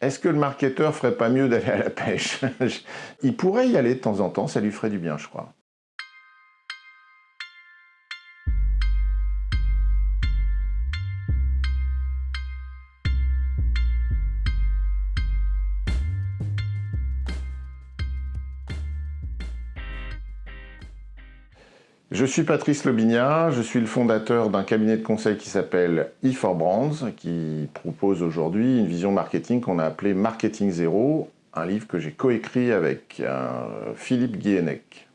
Est-ce que le marketeur ferait pas mieux d'aller à la pêche? Il pourrait y aller de temps en temps, ça lui ferait du bien, je crois. Je suis Patrice Lobignat, je suis le fondateur d'un cabinet de conseil qui s'appelle E4Brands, qui propose aujourd'hui une vision marketing qu'on a appelée Marketing Zéro, un livre que j'ai coécrit avec euh, Philippe Guillenec.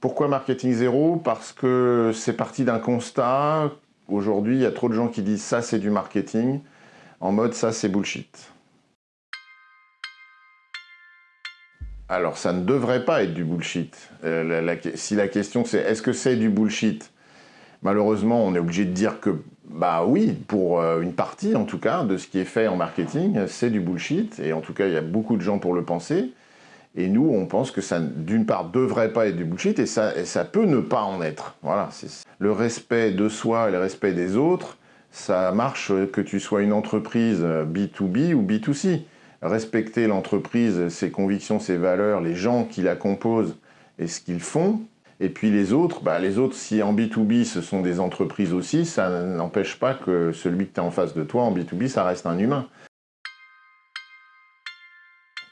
Pourquoi Marketing Zéro Parce que c'est parti d'un constat. Aujourd'hui, il y a trop de gens qui disent ça c'est du marketing, en mode ça c'est bullshit. Alors, ça ne devrait pas être du bullshit. Euh, si la question c'est est-ce que c'est du bullshit Malheureusement, on est obligé de dire que, bah oui, pour euh, une partie en tout cas, de ce qui est fait en marketing, c'est du bullshit. Et en tout cas, il y a beaucoup de gens pour le penser. Et nous, on pense que ça, d'une part, devrait pas être du bullshit et ça, ça peut ne pas en être. Voilà. Le respect de soi et le respect des autres, ça marche que tu sois une entreprise B2B ou B2C respecter l'entreprise, ses convictions, ses valeurs, les gens qui la composent et ce qu'ils font. Et puis les autres, bah les autres, si en B2B ce sont des entreprises aussi, ça n'empêche pas que celui que tu as en face de toi en B2B, ça reste un humain.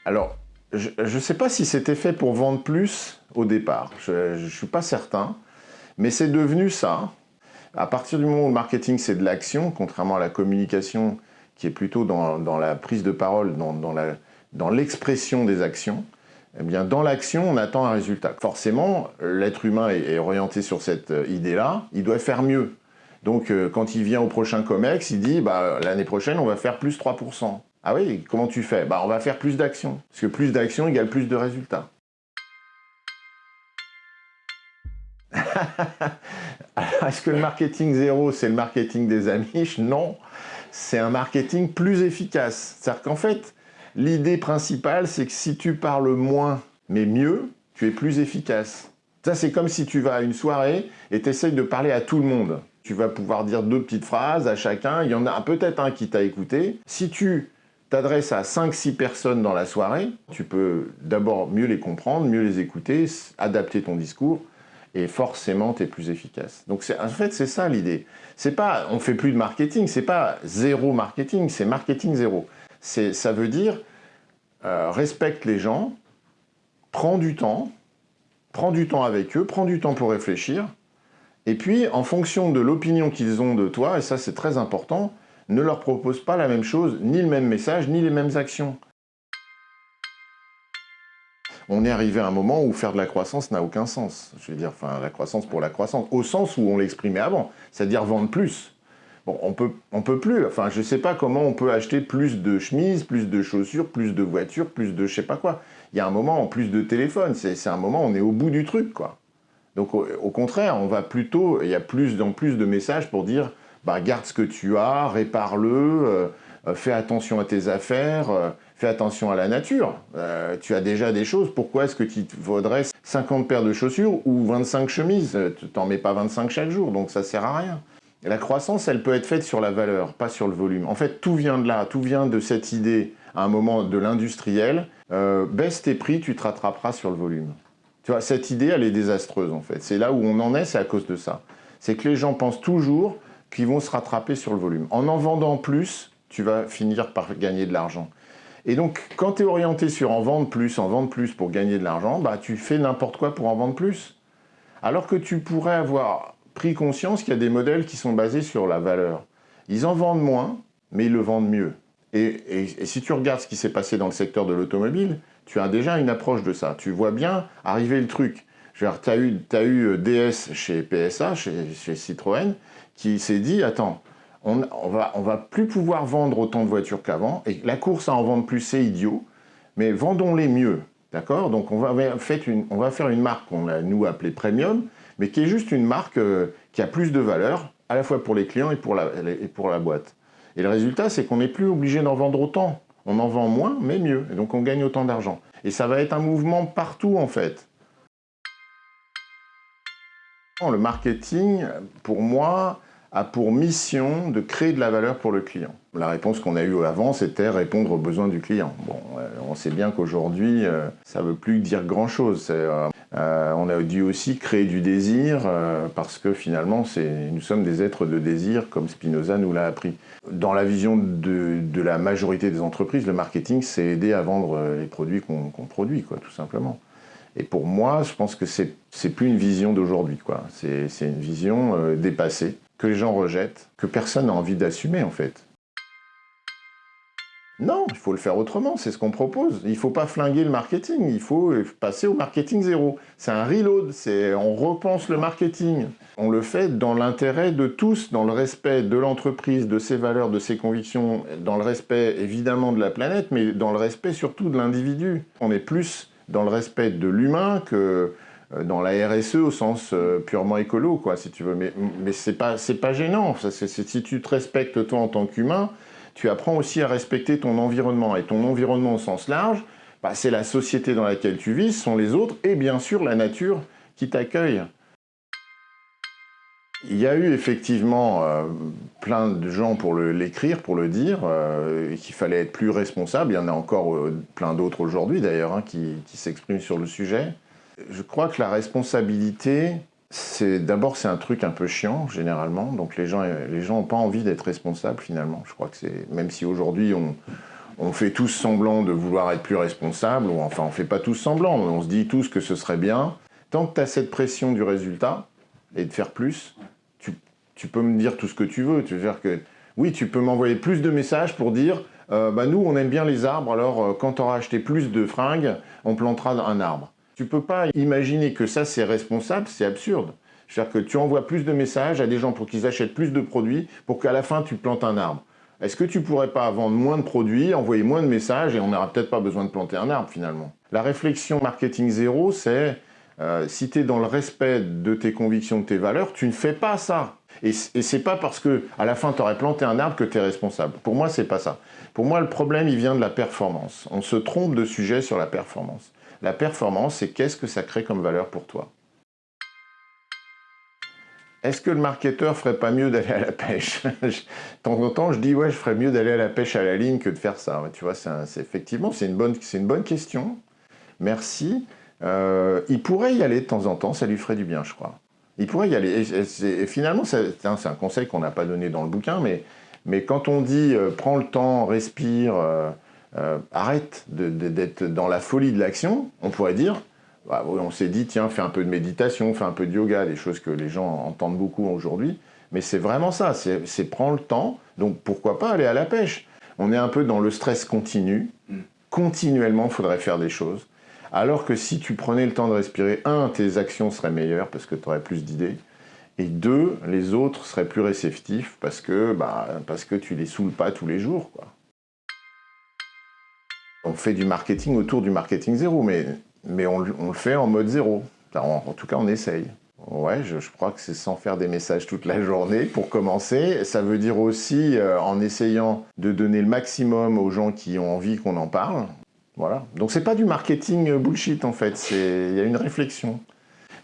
Alors, je ne sais pas si c'était fait pour vendre plus au départ, je ne suis pas certain, mais c'est devenu ça. À partir du moment où le marketing c'est de l'action, contrairement à la communication qui est plutôt dans, la prise de parole, dans, l'expression des actions, eh bien, dans l'action, on attend un résultat. Forcément, l'être humain est, orienté sur cette euh, idée-là, il doit faire mieux. Donc, euh, quand il vient au prochain COMEX, il dit bah, l'année prochaine, on va faire plus 3%. Ah oui, comment tu fais? Bah, On va faire plus d'actions. Parce que plus d'actions égale plus de résultats. Est-ce que le marketing zéro, c'est le marketing des amis? Non c'est un marketing plus efficace. C'est-à-dire qu'en fait, l'idée principale, c'est que si tu parles moins, mais mieux, tu es plus efficace. Ça, c'est comme si tu vas à une soirée et tu essayes de parler à tout le monde. Tu vas pouvoir dire deux petites phrases à chacun, il y en a peut-être un qui t'a écouté. Si tu t'adresses à 5-6 personnes dans la soirée, tu peux d'abord mieux les comprendre, mieux les écouter, adapter ton discours, forcément tu es plus efficace. Donc en fait c'est ça l'idée. C'est pas on fait plus de marketing, c'est pas zéro marketing, c'est marketing zéro. Ça veut dire euh, respecte les gens, prends du temps, prends du temps avec eux, prends du temps pour réfléchir, et puis en fonction de l'opinion qu'ils ont de toi, et ça c'est très important, ne leur propose pas la même chose, ni le même message, ni les mêmes actions on est arrivé à un moment où faire de la croissance n'a aucun sens. Je veux dire, enfin, la croissance pour la croissance, au sens où on l'exprimait avant, c'est-à-dire vendre plus. Bon, on peut, on peut plus, enfin, je sais pas comment on peut acheter plus de chemises, plus de chaussures, plus de voitures, plus de je sais pas quoi. Il y a un moment, en plus de téléphone, c'est un moment, on est au bout du truc, quoi. Donc, au, contraire, on va plutôt, il y a plus en plus de messages pour dire, bah, garde ce que tu as, répare-le, euh, euh, fais attention à tes affaires, euh, fais attention à la nature. Euh, tu as déjà des choses, pourquoi est-ce que tu vaudrais 50 paires de chaussures ou 25 chemises? Tu t'en mets pas 25 chaque jour, donc ça sert à rien. la croissance, elle peut être faite sur la valeur, pas sur le volume. En fait, tout vient de là, tout vient de cette idée, à un moment de l'industriel, euh, baisse tes prix, tu te rattraperas sur le volume. Tu vois, cette idée, elle est désastreuse en fait. C'est là où on en est, c'est à cause de ça. C'est que les gens pensent toujours qu'ils vont se rattraper sur le volume. En en vendant plus, tu vas finir par gagner de l'argent. Et donc, quand tu es orienté sur en vendre plus, en vendre plus pour gagner de l'argent, bah, tu fais n'importe quoi pour en vendre plus. Alors que tu pourrais avoir pris conscience qu'il y a des modèles qui sont basés sur la valeur. Ils en vendent moins, mais ils le vendent mieux. Et, si tu regardes ce qui s'est passé dans le secteur de l'automobile, tu as déjà une approche de ça. Tu vois bien arriver le truc. Tu as eu, eu euh, DS chez PSA, chez, chez Citroën, qui s'est dit, attends, on, va, va plus pouvoir vendre autant de voitures qu'avant, et la course à en vendre plus, c'est idiot, mais vendons-les mieux, d'accord? Donc on va, faire une marque qu'on a, nous, appelée Premium, mais qui est juste une marque euh, qui a plus de valeur, à la fois pour les clients et pour la, et pour la boîte. Et le résultat, c'est qu'on n'est plus obligé d'en vendre autant. On en vend moins, mais mieux, et donc on gagne autant d'argent. Et ça va être un mouvement partout, en fait. Le marketing, pour moi, a pour mission de créer de la valeur pour le client. La réponse qu'on a eue avant, c'était répondre aux besoins du client. Bon, euh, on sait bien qu'aujourd'hui, euh, ça ne veut plus dire grand-chose. Euh, on a dû aussi créer du désir, parce que finalement, nous sommes des êtres de désir, comme Spinoza nous l'a appris. Dans la vision de, la majorité des entreprises, le marketing, c'est aider à vendre les produits qu'on produit, quoi, tout simplement. Et pour moi, je pense que c'est plus une vision d'aujourd'hui. C'est une vision dépassée que les gens rejettent, que personne n'a envie d'assumer en fait. Non, il faut le faire autrement, c'est ce qu'on propose. Il ne faut pas flinguer le marketing, il faut passer au marketing zéro. C'est un reload, on repense le marketing. On le fait dans l'intérêt de tous, dans le respect de l'entreprise, de ses valeurs, de ses convictions, dans le respect évidemment de la planète, mais dans le respect surtout de l'individu. On est plus dans le respect de l'humain que dans la RSE au sens euh, purement écolo, quoi, si tu veux. Mais, mais c'est pas, pas gênant. Si tu te respectes toi en tant qu'humain, tu apprends aussi à respecter ton environnement. Et ton environnement au sens large, bah, c'est la société dans laquelle tu vis, ce sont les autres, et bien sûr la nature qui t'accueille. Il y a eu effectivement euh, plein de gens pour l'écrire, pour le dire, qu'il fallait être plus responsable. Il y en a encore plein d'autres aujourd'hui d'ailleurs hein, qui s'expriment sur le sujet. Je crois que la responsabilité, c'est d'abord c'est un truc un peu chiant généralement, donc les gens les gens n'ont pas envie d'être responsables finalement. Je crois que c'est même si aujourd'hui on, on fait tous semblant de vouloir être plus responsable, ou enfin on fait pas tous semblant, on se dit tous que ce serait bien. Tant que tu as cette pression du résultat et de faire plus, tu, tu, peux me dire tout ce que tu veux. Tu veux dire que oui, tu peux m'envoyer plus de messages pour dire euh, bah nous on aime bien les arbres, alors euh, quand tu auras acheté plus de fringues, on plantera un arbre. Tu peux pas imaginer que ça c'est responsable, c'est absurde. C'est-à-dire que tu envoies plus de messages à des gens pour qu'ils achètent plus de produits pour qu'à la fin tu plantes un arbre. Est-ce que tu pourrais pas vendre moins de produits, envoyer moins de messages et on n'aura peut-être pas besoin de planter un arbre finalement? La réflexion marketing zéro, c'est euh, si tu es dans le respect de tes convictions, de tes valeurs, tu ne fais pas ça. Et, et c'est pas parce que à la fin tu aurais planté un arbre que tu es responsable. Pour moi, c'est pas ça. Pour moi, le problème, il vient de la performance. On se trompe de sujet sur la performance. La performance, c'est qu'est-ce que ça crée comme valeur pour toi? Est-ce que le marketeur ferait pas mieux d'aller à la pêche? De temps en temps, je dis, ouais, je ferais mieux d'aller à la pêche à la ligne que de faire ça. Tu vois, c'est effectivement, c'est une, bonne, une bonne question. Merci. Euh, il pourrait y aller de temps en temps, ça lui ferait du bien, je crois. Il pourrait y aller. Et, finalement, c'est un conseil qu'on n'a pas donné dans le bouquin, mais, mais quand on dit euh, prends le temps, respire, euh, euh, arrête d'être dans la folie de l'action, on pourrait dire, bah, on s'est dit, tiens, fais un peu de méditation, fais un peu de yoga, des choses que les gens entendent beaucoup aujourd'hui, mais c'est vraiment ça, c'est prendre le temps, donc pourquoi pas aller à la pêche? On est un peu dans le stress continu, continuellement, il faudrait faire des choses, alors que si tu prenais le temps de respirer, un, tes actions seraient meilleures parce que tu aurais plus d'idées, et deux, les autres seraient plus réceptifs parce que, bah, parce que tu les saoules pas tous les jours, quoi. On fait du marketing autour du marketing zéro, mais, on, le fait en mode zéro. En, tout cas, on essaye. Ouais, je, crois que c'est sans faire des messages toute la journée pour commencer. Ça veut dire aussi euh, en essayant de donner le maximum aux gens qui ont envie qu'on en parle. Voilà. Donc c'est pas du marketing bullshit en fait, il y a une réflexion.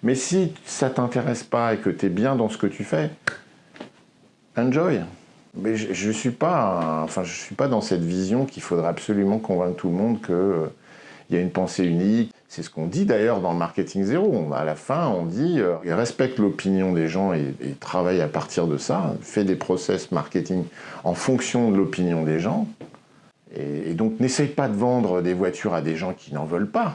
Mais si ça t'intéresse pas et que tu es bien dans ce que tu fais, enjoy. Mais je ne suis, pas, enfin, suis pas dans cette vision qu'il faudrait absolument convaincre tout le monde qu'il euh, y a une pensée unique. C'est ce qu'on dit d'ailleurs dans le marketing zéro. À la fin, on dit euh, respecte l'opinion des gens et, travaille à partir de ça. Fais des process marketing en fonction de l'opinion des gens. Et, et donc, n'essaye pas de vendre des voitures à des gens qui n'en veulent pas.